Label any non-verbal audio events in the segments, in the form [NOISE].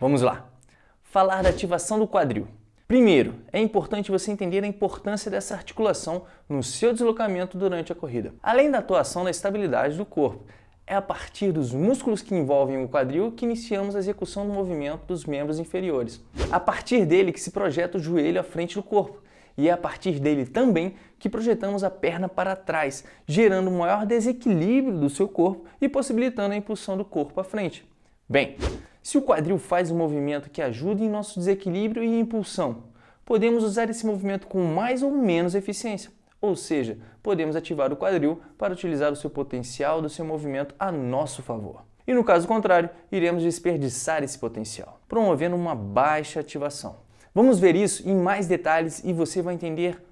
Vamos lá. Falar da ativação do quadril. Primeiro, é importante você entender a importância dessa articulação no seu deslocamento durante a corrida. Além da atuação na estabilidade do corpo, é a partir dos músculos que envolvem o quadril que iniciamos a execução do movimento dos membros inferiores. A partir dele que se projeta o joelho à frente do corpo, e é a partir dele também que projetamos a perna para trás, gerando um maior desequilíbrio do seu corpo e possibilitando a impulsão do corpo à frente. Bem, se o quadril faz um movimento que ajuda em nosso desequilíbrio e impulsão, podemos usar esse movimento com mais ou menos eficiência. Ou seja, podemos ativar o quadril para utilizar o seu potencial do seu movimento a nosso favor. E no caso contrário, iremos desperdiçar esse potencial, promovendo uma baixa ativação. Vamos ver isso em mais detalhes e você vai entender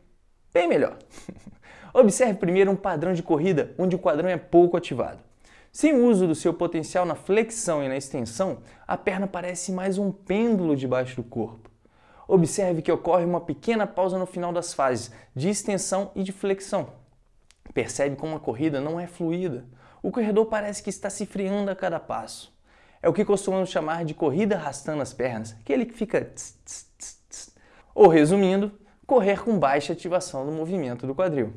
bem melhor. [LAUGHS] Observe primeiro um padrão de corrida onde o quadrão é pouco ativado. Sem o uso do seu potencial na flexão e na extensão, a perna parece mais um pêndulo debaixo do corpo. Observe que ocorre uma pequena pausa no final das fases de extensão e de flexão. Percebe como a corrida não é fluida. O corredor parece que está se freando a cada passo. É o que costumamos chamar de corrida arrastando as pernas, aquele que fica tss, tss, tss, Ou resumindo, correr com baixa ativação do movimento do quadril.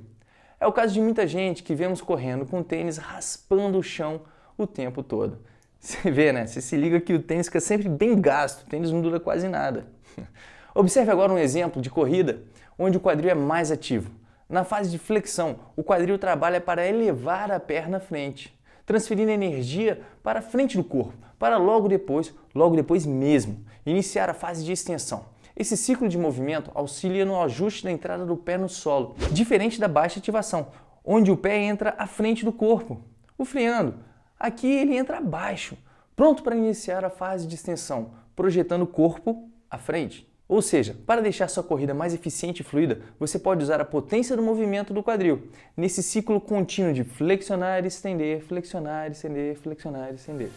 É o caso de muita gente que vemos correndo com tênis raspando o chão o tempo todo. [LAUGHS] Você vê, né? Você se liga que o tênis fica sempre bem gasto, o tênis não dura quase nada. [LAUGHS] Observe agora um exemplo de corrida onde o quadril é mais ativo. Na fase de flexão, o quadril trabalha para elevar a perna à frente, transferindo energia para a frente do corpo, para logo depois, logo depois mesmo, iniciar a fase de extensão. Esse ciclo de movimento auxilia no ajuste da entrada do pé no solo, diferente da baixa ativação, onde o pé entra à frente do corpo. O freando, aqui ele entra abaixo, pronto para iniciar a fase de extensão, projetando o corpo à frente. Ou seja, para deixar sua corrida mais eficiente e fluida, você pode usar a potência do movimento do quadril, nesse ciclo contínuo de flexionar estender, flexionar estender, flexionar e estender.